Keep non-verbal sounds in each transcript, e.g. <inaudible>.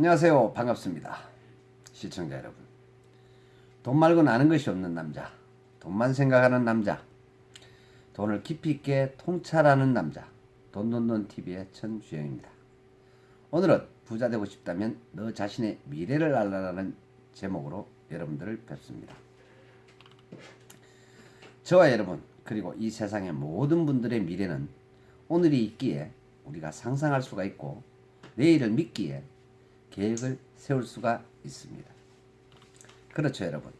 안녕하세요. 반갑습니다. 시청자 여러분. 돈 말고는 아는 것이 없는 남자. 돈만 생각하는 남자. 돈을 깊이 있게 통찰하는 남자. 돈돈돈TV의 천주영입니다. 오늘은 부자 되고 싶다면 너 자신의 미래를 알라라는 제목으로 여러분들을 뵙습니다. 저와 여러분 그리고 이 세상의 모든 분들의 미래는 오늘이 있기에 우리가 상상할 수가 있고 내일을 믿기에 계획을 세울 수가 있습니다. 그렇죠 여러분.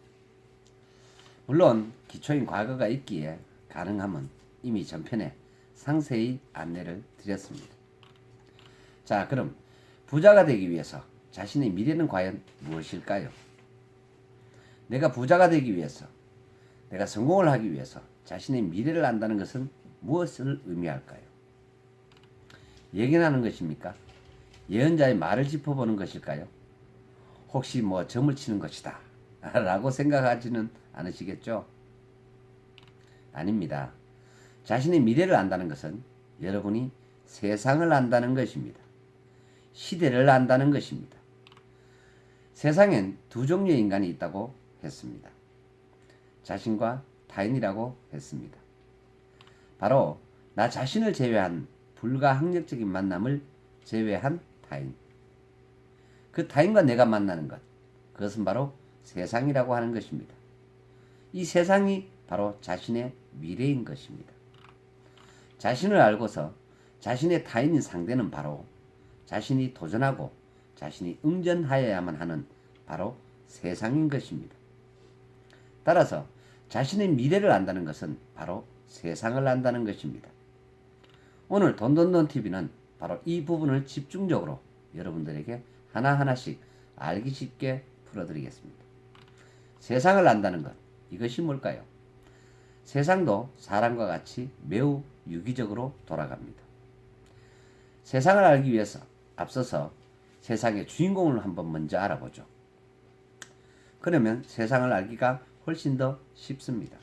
물론 기초인 과거가 있기에 가능하면 이미 전편에 상세히 안내를 드렸습니다. 자 그럼 부자가 되기 위해서 자신의 미래는 과연 무엇일까요? 내가 부자가 되기 위해서 내가 성공을 하기 위해서 자신의 미래를 안다는 것은 무엇을 의미할까요? 예견하는 것입니까? 예언자의 말을 짚어보는 것일까요? 혹시 뭐 점을 치는 것이다 <laughs> 라고 생각하지는 않으시겠죠? 아닙니다. 자신의 미래를 안다는 것은 여러분이 세상을 안다는 것입니다. 시대를 안다는 것입니다. 세상엔 두 종류의 인간이 있다고 했습니다. 자신과 타인이라고 했습니다. 바로 나 자신을 제외한 불가항력적인 만남을 제외한 타인. 그 타인과 내가 만나는 것. 그것은 바로 세상이라고 하는 것입니다. 이 세상이 바로 자신의 미래인 것입니다. 자신을 알고서 자신의 타인인 상대는 바로 자신이 도전하고 자신이 응전하여야만 하는 바로 세상인 것입니다. 따라서 자신의 미래를 안다는 것은 바로 세상을 안다는 것입니다. 오늘 돈돈돈TV는 바로 이 부분을 집중적으로 여러분들에게 하나하나씩 알기 쉽게 풀어드리겠습니다. 세상을 안다는 것, 이것이 뭘까요? 세상도 사람과 같이 매우 유기적으로 돌아갑니다. 세상을 알기 위해서 앞서서 세상의 주인공을 한번 먼저 알아보죠. 그러면 세상을 알기가 훨씬 더 쉽습니다.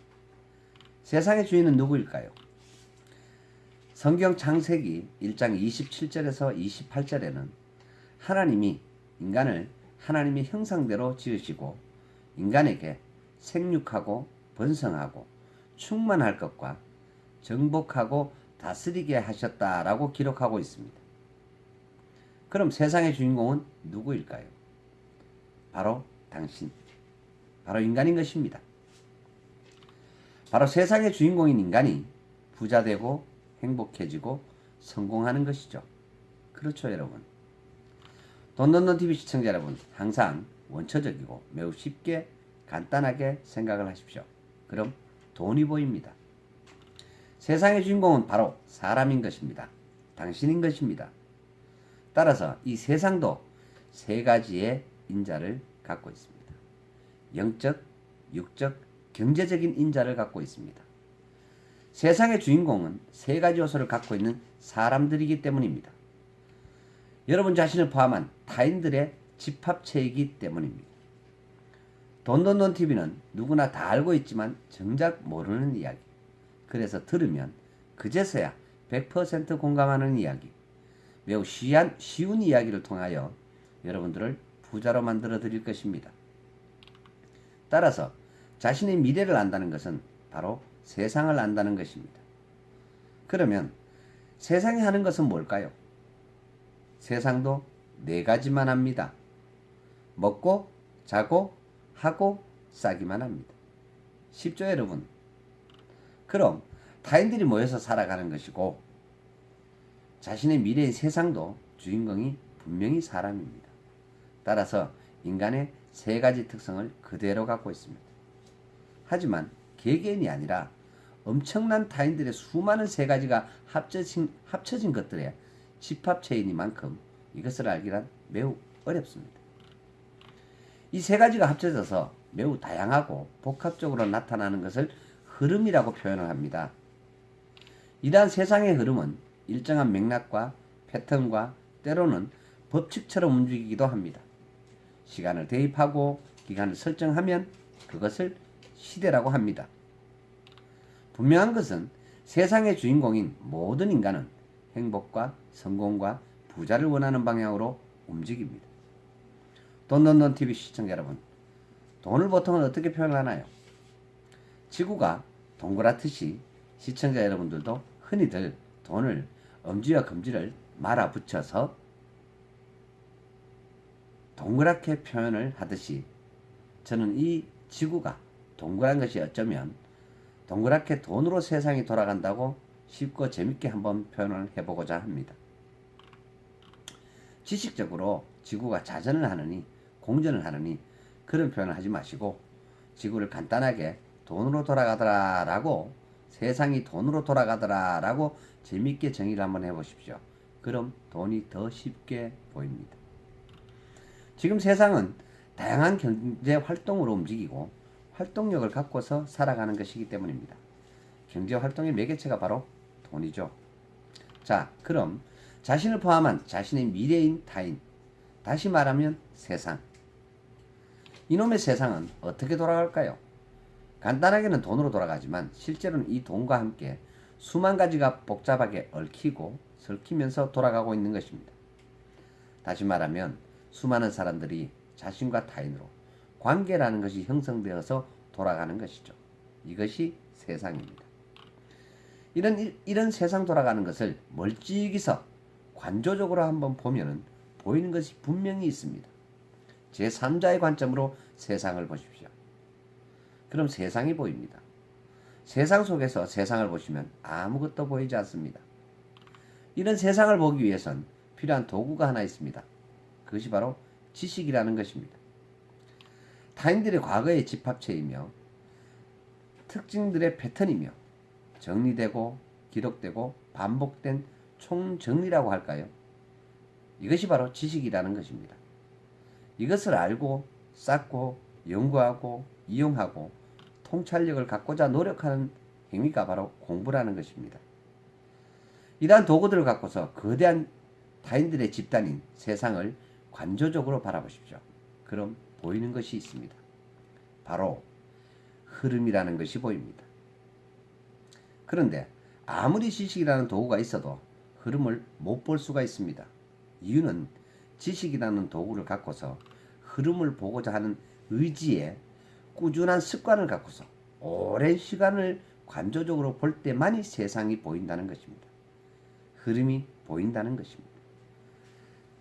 세상의 주인은 누구일까요? 성경 창세기 1장 27절에서 28절에는 하나님이 인간을 하나님의 형상대로 지으시고 인간에게 생육하고 번성하고 충만할 것과 정복하고 다스리게 하셨다라고 기록하고 있습니다. 그럼 세상의 주인공은 누구일까요? 바로 당신, 바로 인간인 것입니다. 바로 세상의 주인공인 인간이 부자되고 행복해지고 성공하는 것이죠. 그렇죠, 여러분. 돈돈돈TV 시청자 여러분, 항상 원초적이고 매우 쉽게 간단하게 생각을 하십시오. 그럼 돈이 보입니다. 세상의 주인공은 바로 사람인 것입니다. 당신인 것입니다. 따라서 이 세상도 세 가지의 인자를 갖고 있습니다. 영적, 육적, 경제적인 인자를 갖고 있습니다. 세상의 주인공은 세 가지 요소를 갖고 있는 사람들이기 때문입니다. 여러분 자신을 포함한 타인들의 집합체이기 때문입니다. 돈돈돈TV는 누구나 다 알고 있지만 정작 모르는 이야기. 그래서 들으면 그제서야 100% 공감하는 이야기. 매우 쉬한, 쉬운 이야기를 통하여 여러분들을 부자로 만들어 드릴 것입니다. 따라서 자신의 미래를 안다는 것은 바로 세상을 안다는 것입니다. 그러면 세상이 하는 것은 뭘까요? 세상도 네 가지만 합니다. 먹고, 자고, 하고, 싸기만 합니다. 쉽죠, 여러분? 그럼 타인들이 모여서 살아가는 것이고 자신의 미래의 세상도 주인공이 분명히 사람입니다. 따라서 인간의 세 가지 특성을 그대로 갖고 있습니다. 하지만 개개인이 아니라 엄청난 타인들의 수많은 세 가지가 합쳐진, 합쳐진 것들의 집합체이니만큼 이것을 알기란 매우 어렵습니다. 이 세 가지가 합쳐져서 매우 다양하고 복합적으로 나타나는 것을 흐름이라고 표현을 합니다. 이러한 세상의 흐름은 일정한 맥락과 패턴과 때로는 법칙처럼 움직이기도 합니다. 시간을 대입하고 기간을 설정하면 그것을 시대라고 합니다. 분명한 것은 세상의 주인공인 모든 인간은 행복과 성공과 부자를 원하는 방향으로 움직입니다. 돈돈돈 TV 시청자 여러분, 돈을 보통은 어떻게 표현하나요? 지구가 동그랗듯이 시청자 여러분들도 흔히들 돈을 엄지와 검지를 말아 붙여서 동그랗게 표현을 하듯이 저는 이 지구가 동그란 것이 어쩌면 동그랗게 돈으로 세상이 돌아간다고 쉽고 재밌게 한번 표현을 해보고자 합니다. 지식적으로 지구가 자전을 하느니 공전을 하느니 그런 표현을 하지 마시고 지구를 간단하게 돈으로 돌아가더라 라고 세상이 돈으로 돌아가더라 라고 재밌게 정의를 한번 해보십시오. 그럼 돈이 더 쉽게 보입니다. 지금 세상은 다양한 경제 활동으로 움직이고 활동력을 갖고서 살아가는 것이기 때문입니다. 경제 활동의 매개체가 바로 돈이죠. 자, 그럼 자신을 포함한 자신의 미래인 타인, 다시 말하면 세상. 이놈의 세상은 어떻게 돌아갈까요? 간단하게는 돈으로 돌아가지만 실제로는 이 돈과 함께 수만 가지가 복잡하게 얽히고 설키면서 돌아가고 있는 것입니다. 다시 말하면 수많은 사람들이 자신과 타인으로 관계라는 것이 형성되어서 돌아가는 것이죠. 이것이 세상입니다. 이런 이런 세상 돌아가는 것을 멀찍이서 관조적으로 한번 보면은 보이는 것이 분명히 있습니다. 제3자의 관점으로 세상을 보십시오. 그럼 세상이 보입니다. 세상 속에서 세상을 보시면 아무것도 보이지 않습니다. 이런 세상을 보기 위해선 필요한 도구가 하나 있습니다. 그것이 바로 지식이라는 것입니다. 타인들의 과거의 집합체이며 특징들의 패턴이며 정리되고 기록되고 반복된 총정리라고 할까요? 이것이 바로 지식이라는 것입니다. 이것을 알고 쌓고 연구하고 이용하고 통찰력을 갖고자 노력하는 행위가 바로 공부라는 것입니다. 이러한 도구들을 갖고서 거대한 타인들의 집단인 세상을 관조적으로 바라보십시오. 그럼 보이는 것이 있습니다. 바로 흐름이라는 것이 보입니다. 그런데 아무리 지식이라는 도구가 있어도 흐름을 못 볼 수가 있습니다. 이유는 지식이라는 도구를 갖고서 흐름을 보고자 하는 의지에 꾸준한 습관을 갖고서 오랜 시간을 관조적으로 볼 때만이 세상이 보인다는 것입니다. 흐름이 보인다는 것입니다.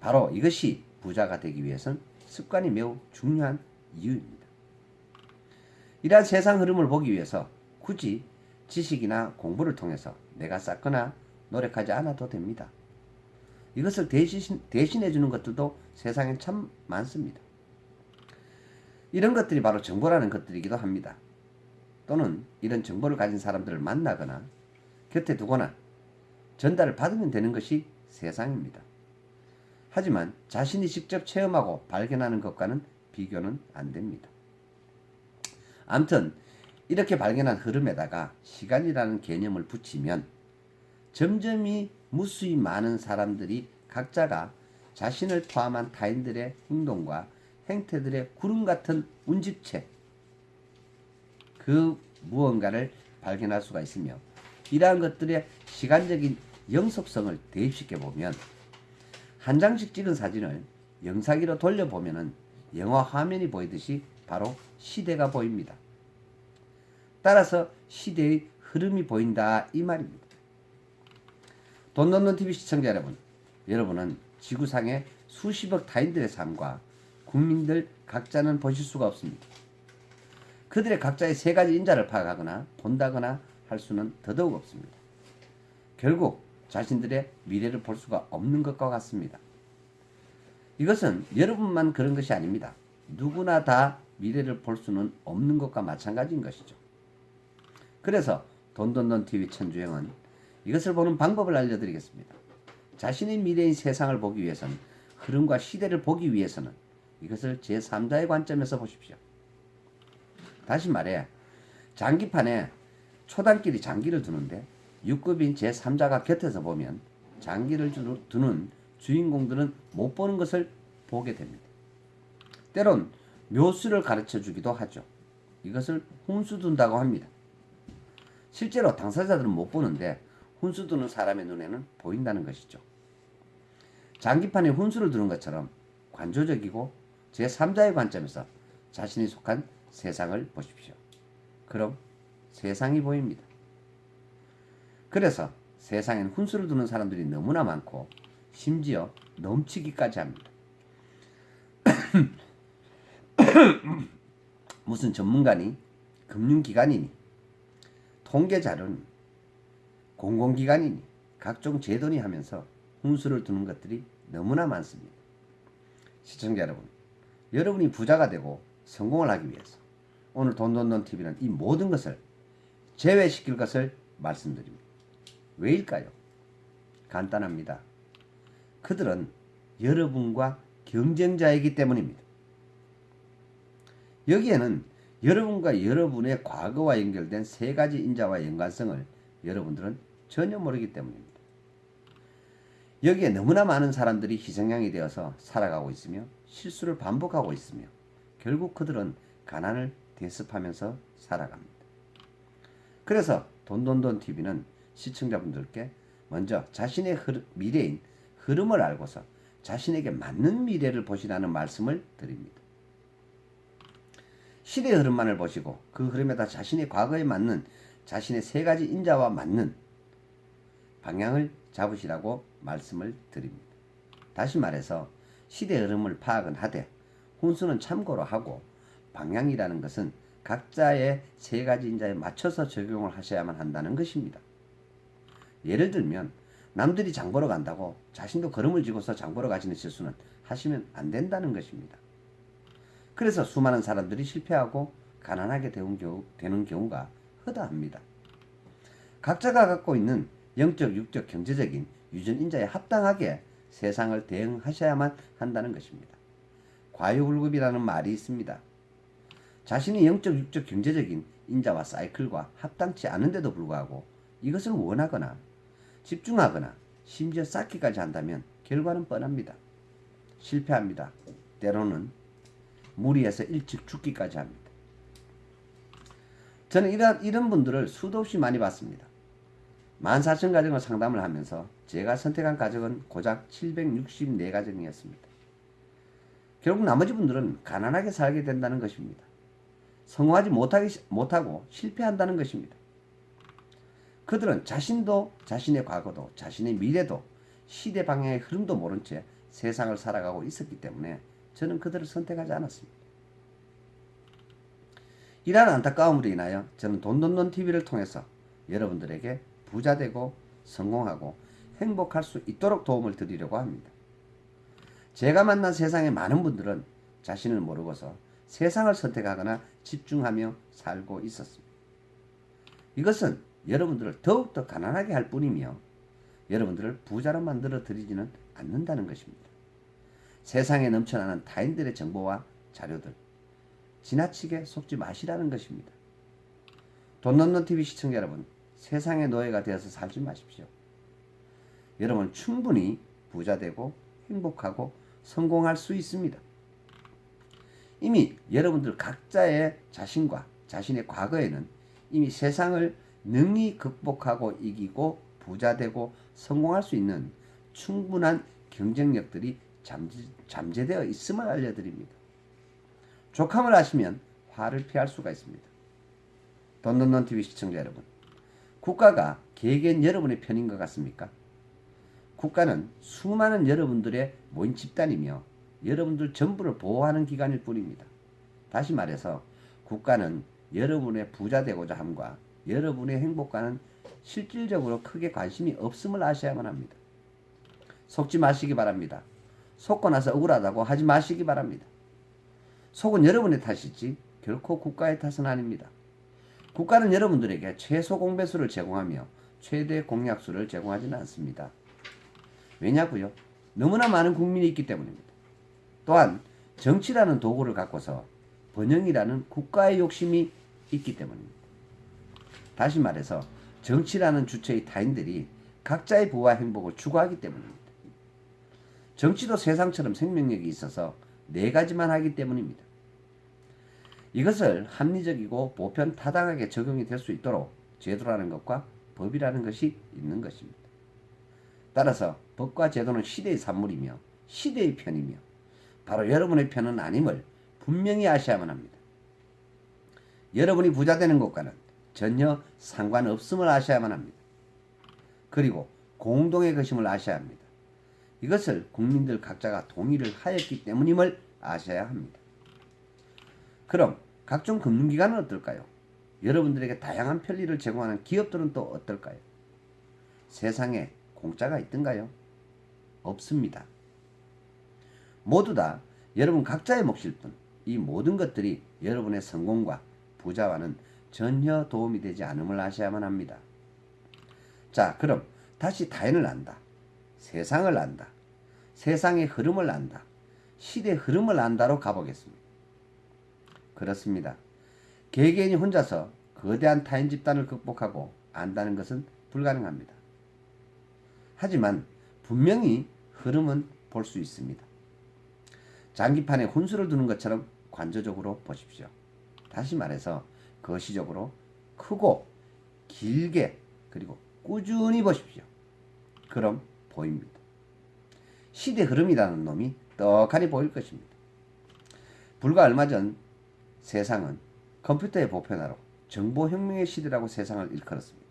바로 이것이 부자가 되기 위해선 습관이 매우 중요한 이유입니다. 이러한 세상 흐름을 보기 위해서 굳이 지식이나 공부를 통해서 내가 쌓거나 노력하지 않아도 됩니다. 이것을 대신, 대신해 주는 것들도 세상에 참 많습니다. 이런 것들이 바로 정보라는 것들이기도 합니다. 또는 이런 정보를 가진 사람들을 만나거나 곁에 두거나 전달을 받으면 되는 것이 세상입니다. 하지만 자신이 직접 체험하고 발견하는 것과는 비교는 안 됩니다. 암튼 이렇게 발견한 흐름에다가 시간이라는 개념을 붙이면 점점이 무수히 많은 사람들이 각자가 자신을 포함한 타인들의 행동과 행태들의 구름 같은 운집체 그 무언가를 발견할 수가 있으며 이러한 것들의 시간적인 영속성을 대입시켜 보면 한 장씩 찍은 사진을 영상기로 돌려보면 영화 화면이 보이듯이 바로 시대가 보입니다. 따라서 시대의 흐름이 보인다 이 말입니다. 돈 넣는 TV 시청자 여러분, 여러분은 지구상의 수십억 타인들의 삶과 국민들 각자는 보실 수가 없습니다. 그들의 각자의 세 가지 인자를 파악하거나 본다거나 할 수는 더더욱 없습니다. 결국 자신들의 미래를 볼 수가 없는 것과 같습니다. 이것은 여러분만 그런 것이 아닙니다. 누구나 다 미래를 볼 수는 없는 것과 마찬가지인 것이죠. 그래서 돈돈돈 TV 천주행은 이것을 보는 방법을 알려드리겠습니다. 자신의 미래인 세상을 보기 위해서는 흐름과 시대를 보기 위해서는 이것을 제3자의 관점에서 보십시오. 다시 말해 장기판에 초단끼리 장기를 두는데 6급인 제3자가 곁에서 보면 장기를 두는 주인공들은 못 보는 것을 보게 됩니다. 때론 묘수를 가르쳐 주기도 하죠. 이것을 훈수 둔다고 합니다. 실제로 당사자들은 못 보는데 훈수 두는 사람의 눈에는 보인다는 것이죠. 장기판에 훈수를 두는 것처럼 관조적이고 제3자의 관점에서 자신이 속한 세상을 보십시오. 그럼 세상이 보입니다. 그래서 세상엔 훈수를 두는 사람들이 너무나 많고 심지어 넘치기까지 합니다. <clears throat> 무슨 전문가니 금융기관이니 통계자료니 공공기관이니 각종 제도니 하면서 훈수를 두는 것들이 너무나 많습니다. 시청자 여러분, 여러분이 부자가 되고 성공을 하기 위해서 오늘 돈돈돈 TV는 이 모든 것을 제외시킬 것을 말씀드립니다. 왜일까요? 간단합니다. 그들은 여러분과 경쟁자이기 때문입니다. 여기에는 여러분과 여러분의 과거와 연결된 세 가지 인자와 연관성을 여러분들은 전혀 모르기 때문입니다. 여기에 너무나 많은 사람들이 희생양이 되어서 살아가고 있으며 실수를 반복하고 있으며 결국 그들은 가난을 대습하면서 살아갑니다. 그래서 돈돈돈 TV는 시청자분들께 먼저 자신의 흐르, 미래인 흐름을 알고서 자신에게 맞는 미래를 보시라는 말씀을 드립니다. 시대의 흐름만을 보시고 그 흐름에다 자신의 과거에 맞는 자신의 세 가지 인자와 맞는 방향을 잡으시라고 말씀을 드립니다. 다시 말해서 시대 흐름을 파악은 하되 훈수는 참고로 하고 방향이라는 것은 각자의 세 가지 인자에 맞춰서 적용을 하셔야만 한다는 것입니다. 예를 들면 남들이 장 보러 간다고 자신도 걸음을 쥐고서 장 보러 가시는 실수는 하시면 안 된다는 것입니다. 그래서 수많은 사람들이 실패하고 가난하게 되는 경우가 허다합니다. 각자가 갖고 있는 영적, 육적, 경제적인 유전인자에 합당하게 세상을 대응하셔야만 한다는 것입니다. 과유불급이라는 말이 있습니다. 자신이 영적, 육적, 경제적인 인자와 사이클과 합당치 않은데도 불구하고 이것을 원하거나 집중하거나 심지어 쌓기까지 한다면 결과는 뻔합니다. 실패합니다. 때로는 무리해서 일찍 죽기까지 합니다. 저는 이런, 이런 분들을 수도 없이 많이 봤습니다. 14,000가정을 상담을 하면서 제가 선택한 가정은 고작 764가정이었습니다. 결국 나머지 분들은 가난하게 살게 된다는 것입니다. 성공하지 못하기, 못하고 실패한다는 것입니다. 그들은 자신도 자신의 과거도 자신의 미래도 시대 방향의 흐름도 모른 채 세상을 살아가고 있었기 때문에 저는 그들을 선택하지 않았습니다. 이러한 안타까움으로 인하여 저는 돈돈돈 TV를 통해서 여러분들에게 부자되고 성공하고 행복할 수 있도록 도움을 드리려고 합니다. 제가 만난 세상의 많은 분들은 자신을 모르고서 세상을 선택하거나 집중하며 살고 있었습니다. 이것은 여러분들을 더욱더 가난하게 할 뿐이며 여러분들을 부자로 만들어 드리지는 않는다는 것입니다. 세상에 넘쳐나는 타인들의 정보와 자료들 지나치게 속지 마시라는 것입니다. 돈 넣는 TV 시청자 여러분 세상의 노예가 되어서 살지 마십시오. 여러분 충분히 부자되고 행복하고 성공할 수 있습니다. 이미 여러분들 각자의 자신과 자신의 과거에는 이미 세상을 능히 극복하고 이기고 부자되고 성공할 수 있는 충분한 경쟁력들이 잠재, 잠재되어 있음을 알려드립니다. 족함을 아시면 화를 피할 수가 있습니다. 돈돈돈TV 시청자 여러분 국가가 개개인 여러분의 편인 것 같습니까? 국가는 수많은 여러분들의 모인 집단이며 여러분들 전부를 보호하는 기관일 뿐입니다. 다시 말해서 국가는 여러분의 부자 되고자 함과 여러분의 행복과는 실질적으로 크게 관심이 없음을 아셔야만 합니다. 속지 마시기 바랍니다. 속고 나서 억울하다고 하지 마시기 바랍니다. 속은 여러분의 탓이지 결코 국가의 탓은 아닙니다. 국가는 여러분들에게 최소 공배수를 제공하며 최대 공약수를 제공하지는 않습니다. 왜냐고요? 너무나 많은 국민이 있기 때문입니다. 또한 정치라는 도구를 갖고서 번영이라는 국가의 욕심이 있기 때문입니다. 다시 말해서 정치라는 주체의 타인들이 각자의 부와 행복을 추구하기 때문입니다. 정치도 세상처럼 생명력이 있어서 네 가지만 하기 때문입니다. 이것을 합리적이고 보편 타당하게 적용이 될 수 있도록 제도라는 것과 법이라는 것이 있는 것입니다. 따라서 법과 제도는 시대의 산물이며 시대의 편이며 바로 여러분의 편은 아님을 분명히 아셔야만 합니다. 여러분이 부자 되는 것과는 전혀 상관없음을 아셔야만 합니다. 그리고 공동의 것임을 아셔야 합니다. 이것을 국민들 각자가 동의를 하였기 때문임을 아셔야 합니다. 그럼 각종 금융기관은 어떨까요? 여러분들에게 다양한 편리를 제공하는 기업들은 또 어떨까요? 세상에 공짜가 있던가요? 없습니다. 모두 다 여러분 각자의 몫일 뿐 이 모든 것들이 여러분의 성공과 부자와는 전혀 도움이 되지 않음을 아셔야만 합니다. 자 그럼 다시 타인을 안다. 세상을 안다. 세상의 흐름을 안다. 시대 흐름을 안다로 가보겠습니다. 그렇습니다. 개개인이 혼자서 거대한 타인 집단을 극복하고 안다는 것은 불가능합니다. 하지만 분명히 흐름은 볼 수 있습니다. 장기판에 혼수를 두는 것처럼 관조적으로 보십시오. 다시 말해서 거시적으로 크고 길게 그리고 꾸준히 보십시오. 그럼 보입니다. 시대 흐름이라는 놈이 떡하니 보일 것입니다. 불과 얼마 전 세상은 컴퓨터의 보편화로 정보혁명의 시대라고 세상을 일컬었습니다.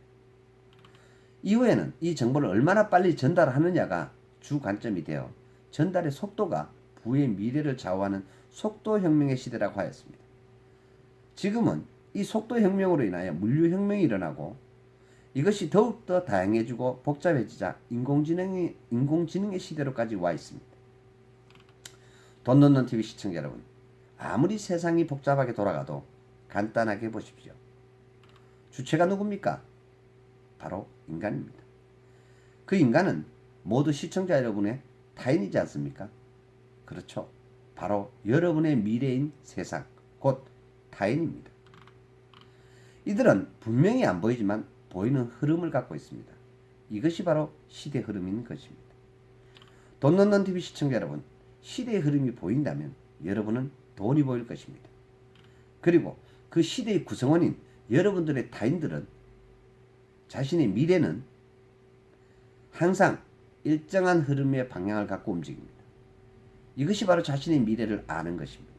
이후에는 이 정보를 얼마나 빨리 전달하느냐가 주 관점이 되어 전달의 속도가 부의 미래를 좌우하는 속도혁명의 시대라고 하였습니다. 지금은 이 속도 혁명으로 인하여 물류 혁명이 일어나고 이것이 더욱더 다양해지고 복잡해지자 인공지능의, 인공지능의 시대로까지 와 있습니다. 돈 넣는 TV 시청자 여러분, 아무리 세상이 복잡하게 돌아가도 간단하게 보십시오. 주체가 누굽니까? 바로 인간입니다. 그 인간은 모두 시청자 여러분의 타인이지 않습니까? 그렇죠. 바로 여러분의 미래인 세상, 곧 타인입니다. 이들은 분명히 안 보이지만 보이는 흐름을 갖고 있습니다. 이것이 바로 시대 흐름인 것입니다. 돈 넣는 TV 시청자 여러분, 시대의 흐름이 보인다면 여러분은 돈이 보일 것입니다. 그리고 그 시대의 구성원인 여러분들의 타인들은 자신의 미래는 항상 일정한 흐름의 방향을 갖고 움직입니다. 이것이 바로 자신의 미래를 아는 것입니다.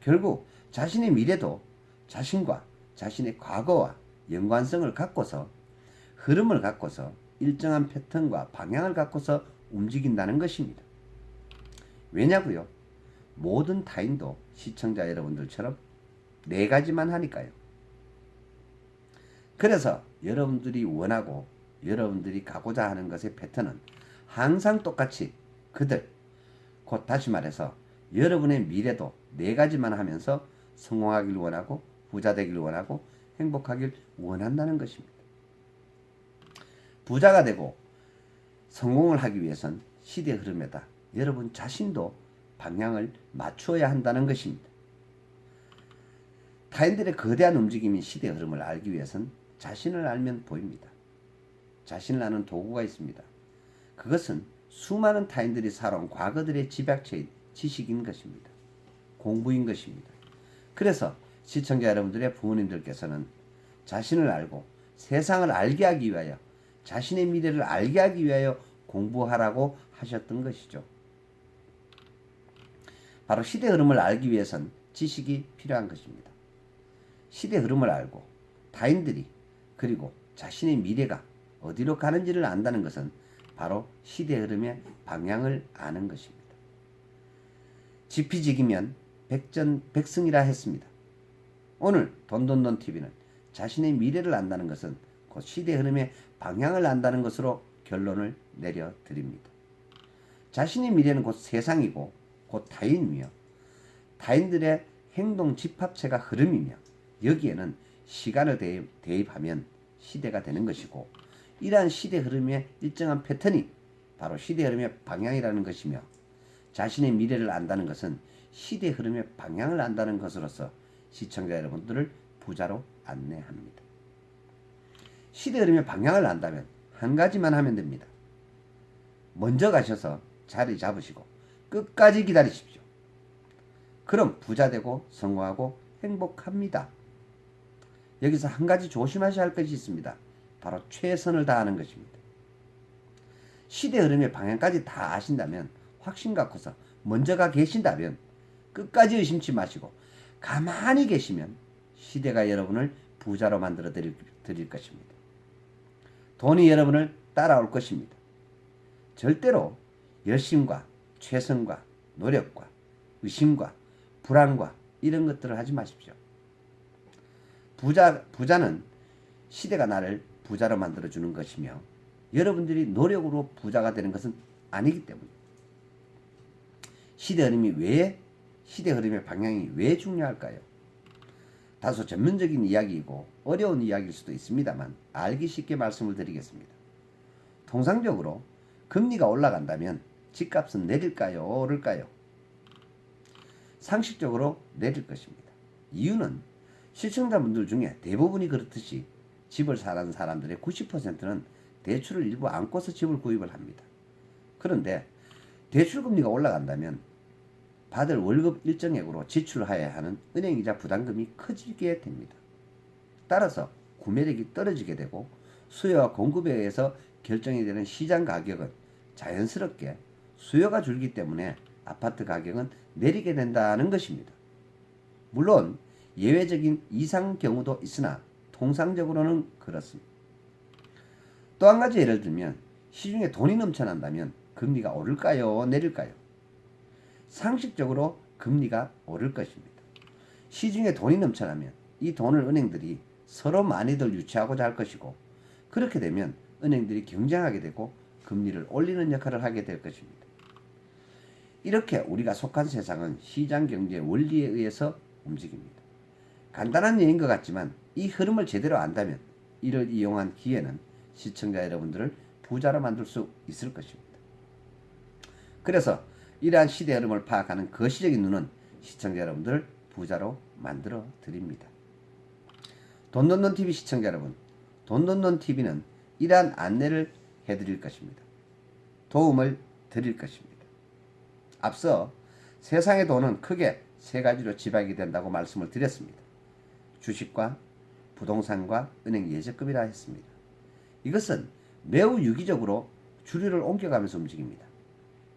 결국 자신의 미래도 자신과 자신의 과거와 연관성을 갖고서 흐름을 갖고서 일정한 패턴과 방향을 갖고서 움직인다는 것입니다. 왜냐고요? 모든 타인도 시청자 여러분들처럼 네 가지만 하니까요. 그래서 여러분들이 원하고 여러분들이 가고자 하는 것의 패턴은 항상 똑같이 그들 곧 다시 말해서 여러분의 미래도 네 가지만 하면서 성공하길 원하고 부자 되길 원하고 행복하길 원한다는 것입니다. 부자가 되고 성공을 하기 위해선 시대 흐름에다 여러분 자신도 방향을 맞추어야 한다는 것입니다. 타인들의 거대한 움직임인 시대 흐름을 알기 위해선 자신을 알면 보입니다. 자신을 아는 도구가 있습니다. 그것은 수많은 타인들이 살아온 과거들의 집약체인 지식인 것입니다. 공부인 것입니다. 그래서 시청자 여러분들의 부모님들께서는 자신을 알고 세상을 알게 하기 위하여 자신의 미래를 알게 하기 위하여 공부하라고 하셨던 것이죠. 바로 시대 흐름을 알기 위해선 지식이 필요한 것입니다. 시대 흐름을 알고 타인들이 그리고 자신의 미래가 어디로 가는지를 안다는 것은 바로 시대 흐름의 방향을 아는 것입니다. 지피지기면 백전백승이라 했습니다. 오늘 돈돈돈 TV는 자신의 미래를 안다는 것은 곧 시대 흐름의 방향을 안다는 것으로 결론을 내려드립니다. 자신의 미래는 곧 세상이고 곧 타인이며 타인들의 행동 집합체가 흐름이며 여기에는 시간을 대입, 하면 시대가 되는 것이고 이러한 시대 흐름의 일정한 패턴이 바로 시대 흐름의 방향이라는 것이며 자신의 미래를 안다는 것은 시대 흐름의 방향을 안다는 것으로서 시청자 여러분들을 부자로 안내합니다. 시대 흐름의 방향을 안다면 한 가지만 하면 됩니다. 먼저 가셔서 자리 잡으시고 끝까지 기다리십시오. 그럼 부자 되고 성공하고 행복합니다. 여기서 한 가지 조심하셔야 할 것이 있습니다. 바로 최선을 다하는 것입니다. 시대 흐름의 방향까지 다 아신다면 확신 갖고서 먼저가 계신다면 끝까지 의심치 마시고 가만히 계시면 시대가 여러분을 부자로 만들어 드릴, 드릴 것입니다. 돈이 여러분을 따라올 것입니다. 절대로 열심과 최선과 노력과 의심과 불안과 이런 것들을 하지 마십시오. 부자, 부자는 시대가 나를 부자로 만들어주는 것이며 여러분들이 노력으로 부자가 되는 것은 아니기 때문에 시대 흐름이 왜 시대 흐름의 방향이 왜 중요할까요? 다소 전문적인 이야기이고 어려운 이야기일 수도 있습니다만 알기 쉽게 말씀을 드리겠습니다. 통상적으로 금리가 올라간다면 집값은 내릴까요? 오를까요? 상식적으로 내릴 것입니다. 이유는 시청자분들 중에 대부분이 그렇듯이 집을 사는 사람들의 90%는 대출을 일부 안고서 집을 구입을 합니다. 그런데 대출금리가 올라간다면 받을 월급 일정액으로 지출해야 하는 은행이자 부담금이 커지게 됩니다. 따라서 구매력이 떨어지게 되고 수요와 공급에 의해서 결정이 되는 시장 가격은 자연스럽게 수요가 줄기 때문에 아파트 가격은 내리게 된다는 것입니다. 물론 예외적인 이상 경우도 있으나 통상적으로는 그렇습니다. 또 한 가지 예를 들면 시중에 돈이 넘쳐난다면 금리가 오를까요? 내릴까요? 상식적으로 금리가 오를 것입니다. 시중에 돈이 넘쳐나면 이 돈을 은행들이 서로 많이들 유치하고자 할 것이고 그렇게 되면 은행들이 경쟁하게 되고 금리를 올리는 역할을 하게 될 것입니다. 이렇게 우리가 속한 세상은 시장 경제 원리에 의해서 움직입니다. 간단한 예인 것 같지만 이 흐름을 제대로 안다면 이를 이용한 기회는 시청자 여러분들을 부자로 만들 수 있을 것입니다. 그래서 이러한 시대 흐름을 파악하는 거시적인 눈은 시청자 여러분들을 부자로 만들어 드립니다. 돈돈돈TV 시청자 여러분, 돈돈돈TV는 이러한 안내를 해드릴 것입니다. 도움을 드릴 것입니다. 앞서 세상의 돈은 크게 세 가지로 지박이 된다고 말씀을 드렸습니다. 주식과 부동산과 은행 예적금이라 했습니다. 이것은 매우 유기적으로 주류를 옮겨가면서 움직입니다.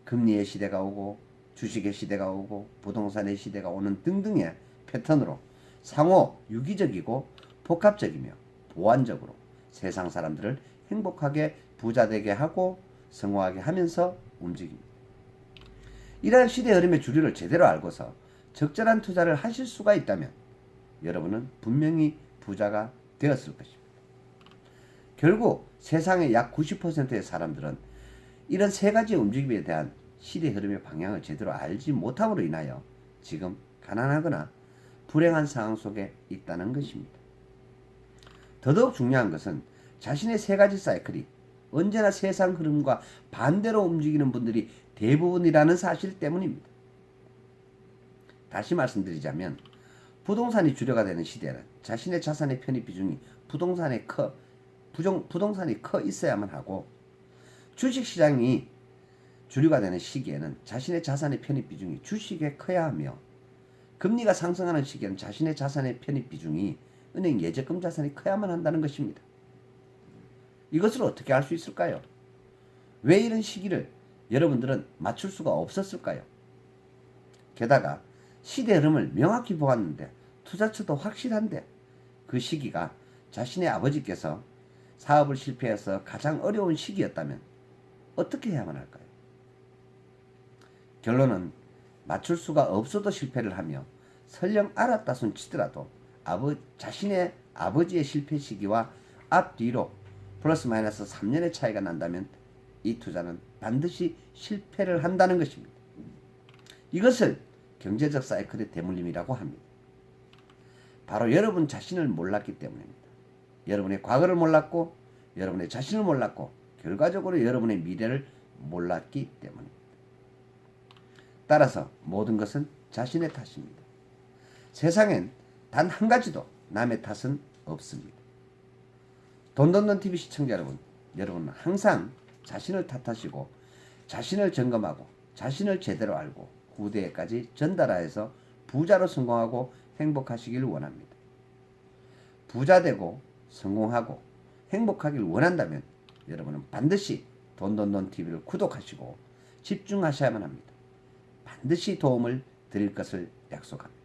금리의 시대가 오고 주식의 시대가 오고 부동산의 시대가 오는 등등의 패턴으로 상호 유기적이고 복합적이며 보완적으로 세상 사람들을 행복하게 부자되게 하고 성공하게 하면서 움직입니다. 이러한 시대 흐름의 주류를 제대로 알고서 적절한 투자를 하실 수가 있다면 여러분은 분명히 부자가 되었을 것입니다. 결국 세상의 약 90%의 사람들은 이런 세 가지 움직임에 대한 시대 흐름의 방향을 제대로 알지 못함으로 인하여 지금 가난하거나 불행한 상황 속에 있다는 것입니다. 더더욱 중요한 것은 자신의 세 가지 사이클이 언제나 세상 흐름과 반대로 움직이는 분들이 대부분이라는 사실 때문입니다. 다시 말씀드리자면 부동산이 주류가 되는 시대는 자신의 자산의 편입 비중이 부동산에 커 부정, 부동산이 커 있어야만 하고 주식시장이 주류가 되는 시기에는 자신의 자산의 편입 비중이 주식에 커야 하며 금리가 상승하는 시기에는 자신의 자산의 편입 비중이 은행 예적금 자산이 커야만 한다는 것입니다. 이것을 어떻게 할수 있을까요? 왜 이런 시기를 여러분들은 맞출 수가 없었을까요? 게다가 시대 흐름을 명확히 보았는데 투자처도 확실한데 그 시기가 자신의 아버지께서 사업을 실패해서 가장 어려운 시기였다면 어떻게 해야만 할까요? 결론은 맞출 수가 없어도 실패를 하며 설령 알았다 손 치더라도 아버, 자신의 아버지의 실패 시기와 앞뒤로 플러스 마이너스 3년의 차이가 난다면 이 투자는 반드시 실패를 한다는 것입니다. 이것을 경제적 사이클의 대물림이라고 합니다. 바로 여러분 자신을 몰랐기 때문입니다. 여러분의 과거를 몰랐고 여러분의 자신을 몰랐고 결과적으로 여러분의 미래를 몰랐기 때문입니다. 따라서 모든 것은 자신의 탓입니다. 세상엔 단 한 가지도 남의 탓은 없습니다. 돈돈돈 TV 시청자 여러분, 여러분은 항상 자신을 탓하시고 자신을 점검하고 자신을 제대로 알고 후대에까지 전달하여서 부자로 성공하고 행복하시길 원합니다. 부자 되고 성공하고 행복하길 원한다면 여러분은 반드시 돈돈돈 TV를 구독하시고 집중하셔야만 합니다. 반드시 도움을 드릴 것을 약속합니다.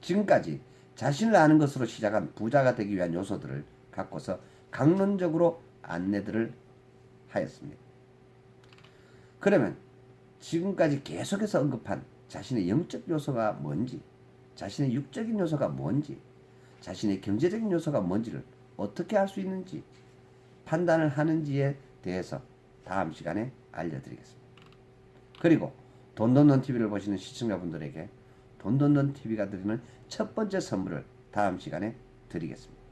지금까지 자신을 아는 것으로 시작한 부자가 되기 위한 요소들을 갖고서 강론적으로 안내들을 하였습니다. 그러면 지금까지 계속해서 언급한 자신의 영적 요소가 뭔지, 자신의 육적인 요소가 뭔지, 자신의 경제적인 요소가 뭔지를 어떻게 할수 있는지 판단을 하는지에 대해서 다음 시간에 알려드리겠습니다. 그리고 돈돈돈 TV를 보시는 시청자분들에게 돈돈돈 TV가 드리는 첫 번째 선물을 다음 시간에 드리겠습니다.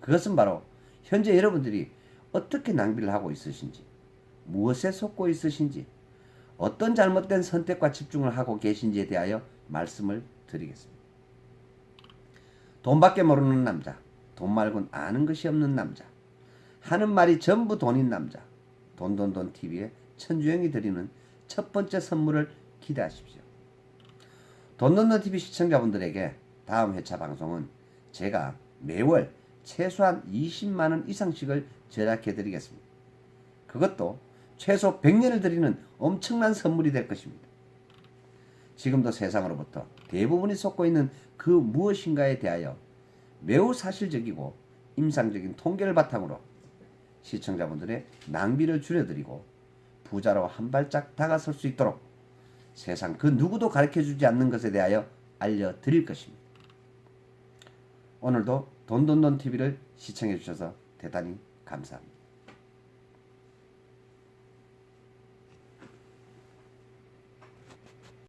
그것은 바로 현재 여러분들이 어떻게 낭비를 하고 있으신지, 무엇에 속고 있으신지, 어떤 잘못된 선택과 집중을 하고 계신지에 대하여 말씀을 드리겠습니다. 돈밖에 모르는 남자, 돈 말곤 아는 것이 없는 남자, 하는 말이 전부 돈인 남자, 돈돈돈 TV의 천주영이 드리는 첫 번째 선물을 기대하십시오. 돈돈돈 TV 시청자분들에게 다음 회차 방송은 제가 매월 최소한 20만 원 이상씩을 제작해 드리겠습니다. 그것도 최소 100년을 드리는 엄청난 선물이 될 것입니다. 지금도 세상으로부터 대부분이 속고 있는 그 무엇인가에 대하여 매우 사실적이고 임상적인 통계를 바탕으로 시청자분들의 낭비를 줄여드리고 부자로 한 발짝 다가설 수 있도록 세상 그 누구도 가르쳐 주지 않는 것에 대하여 알려드릴 것입니다. 오늘도 돈돈돈 TV를 시청해 주셔서 대단히 감사합니다.